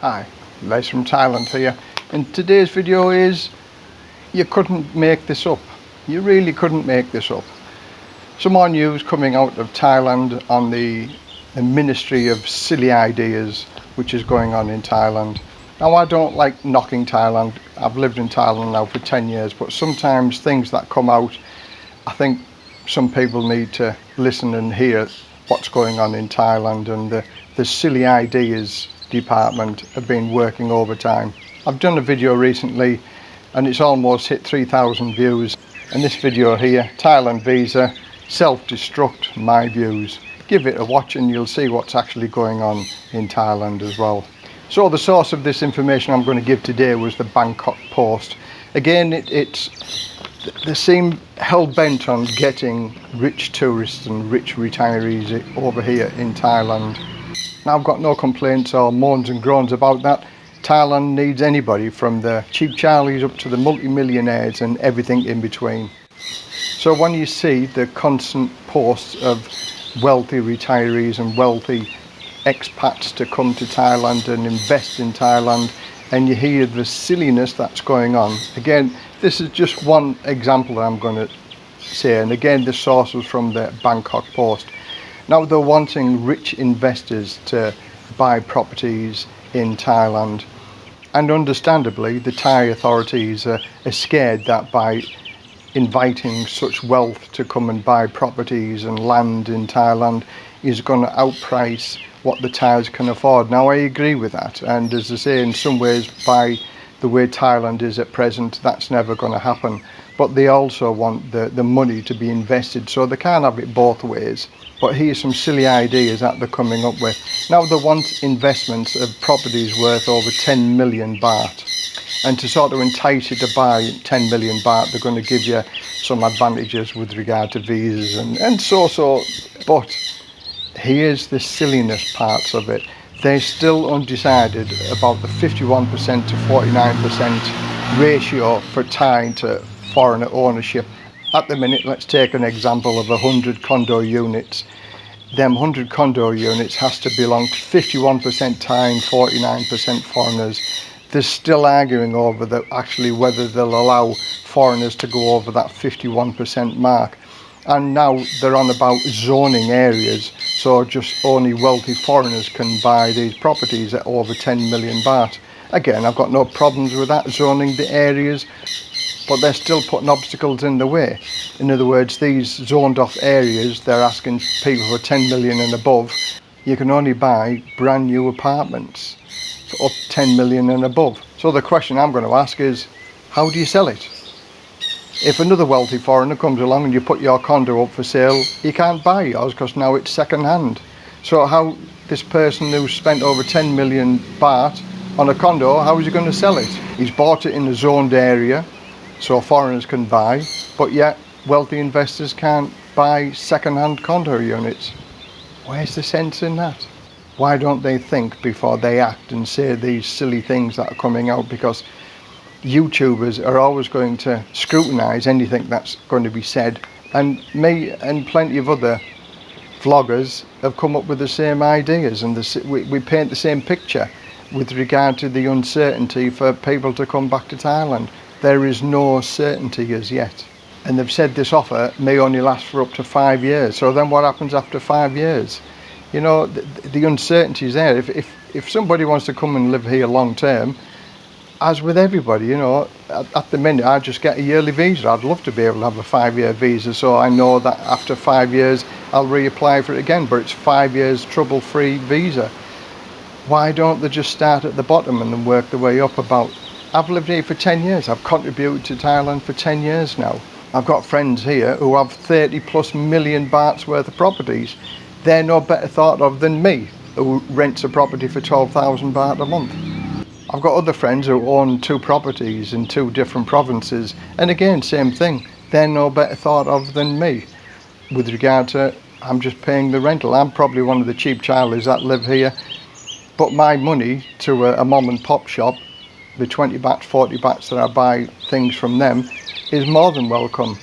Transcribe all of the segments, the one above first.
Hi, Les from Thailand here. And today's video is, you couldn't make this up. You really couldn't make this up. Some more news coming out of Thailand on the, the Ministry of Silly Ideas, which is going on in Thailand. Now I don't like knocking Thailand. I've lived in Thailand now for 10 years, but sometimes things that come out, I think some people need to listen and hear what's going on in Thailand and the, the silly ideas department have been working overtime. I've done a video recently and it's almost hit 3,000 views and this video here, Thailand visa, self-destruct my views. Give it a watch and you'll see what's actually going on in Thailand as well. So the source of this information I'm going to give today was the Bangkok Post. Again, it, it's they seem hell-bent on getting rich tourists and rich retirees over here in Thailand. I've got no complaints or moans and groans about that. Thailand needs anybody from the cheap charlies up to the multi-millionaires and everything in between. So when you see the constant posts of wealthy retirees and wealthy expats to come to Thailand and invest in Thailand and you hear the silliness that's going on. Again, this is just one example that I'm going to say and again the source was from the Bangkok Post. Now they're wanting rich investors to buy properties in Thailand. And understandably the Thai authorities are, are scared that by inviting such wealth to come and buy properties and land in Thailand is going to outprice what the Thais can afford. Now I agree with that. And as I say in some ways by the way Thailand is at present that's never going to happen but they also want the, the money to be invested so they can't have it both ways. But here's some silly ideas that they're coming up with. Now they want investments of properties worth over 10 million baht. And to sort of entice you to buy 10 million baht they're going to give you some advantages with regard to visas and and so so. But here's the silliness parts of it. They're still undecided about the 51% to 49% ratio for tying to foreign ownership. At the minute, let's take an example of 100 condo units. Them 100 condo units has to belong to 51% Thai and 49% foreigners. They're still arguing over the, actually whether they'll allow foreigners to go over that 51% mark. And now they're on about zoning areas, so just only wealthy foreigners can buy these properties at over 10 million baht. Again, I've got no problems with that, zoning the areas, but they're still putting obstacles in the way. In other words, these zoned off areas, they're asking people for 10 million and above, you can only buy brand new apartments for up 10 million and above. So the question I'm going to ask is, how do you sell it? If another wealthy foreigner comes along and you put your condo up for sale, you can't buy yours because now it's second hand. So how this person who spent over 10 million baht on a condo, how is he going to sell it? He's bought it in a zoned area, so foreigners can buy, but yet wealthy investors can't buy second-hand condo units. Where's the sense in that? Why don't they think before they act and say these silly things that are coming out? Because YouTubers are always going to scrutinise anything that's going to be said. And me and plenty of other vloggers have come up with the same ideas and the, we, we paint the same picture with regard to the uncertainty for people to come back to Thailand there is no certainty as yet. And they've said this offer may only last for up to five years. So then what happens after five years? You know, the, the uncertainty is there. If, if, if somebody wants to come and live here long term, as with everybody, you know, at, at, the minute I just get a yearly visa. I'd love to be able to have a five-year visa so I know that after five years I'll reapply for it again, but it's five years trouble-free visa. Why don't they just start at the bottom and then work their way up about I've lived here for 10 years. I've contributed to Thailand for 10 years now. I've got friends here who have 30 plus million bahts worth of properties. They're no better thought of than me, who rents a property for 12,000 baht a month. I've got other friends who own two properties in two different provinces. And again, same thing. They're no better thought of than me. With regard to, I'm just paying the rental. I'm probably one of the cheap charlies that live here. But my money to a, a mom and pop shop the 20 bahts, 40 bahts that I buy things from them is more than welcome.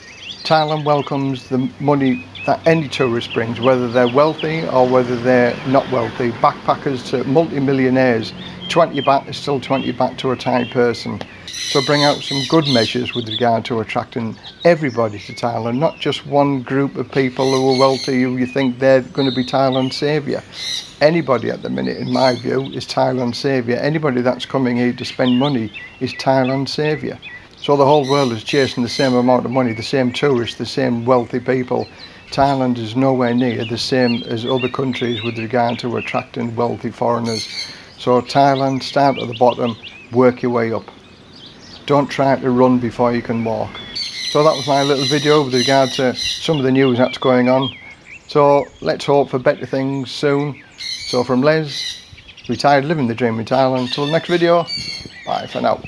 Thailand welcomes the money that any tourist brings, whether they're wealthy or whether they're not wealthy, backpackers to multi-millionaires, 20 baht is still 20 baht to a Thai person. So bring out some good measures with regard to attracting everybody to Thailand, not just one group of people who are wealthy who you think they're going to be Thailand's saviour. Anybody at the minute, in my view, is Thailand's saviour. Anybody that's coming here to spend money is Thailand's saviour. So the whole world is chasing the same amount of money, the same tourists, the same wealthy people. Thailand is nowhere near the same as other countries with regard to attracting wealthy foreigners. So Thailand, start at the bottom, work your way up. Don't try to run before you can walk. So that was my little video with regard to some of the news that's going on. So let's hope for better things soon. So from Les, retired living the dream in Thailand. Till the next video, bye for now.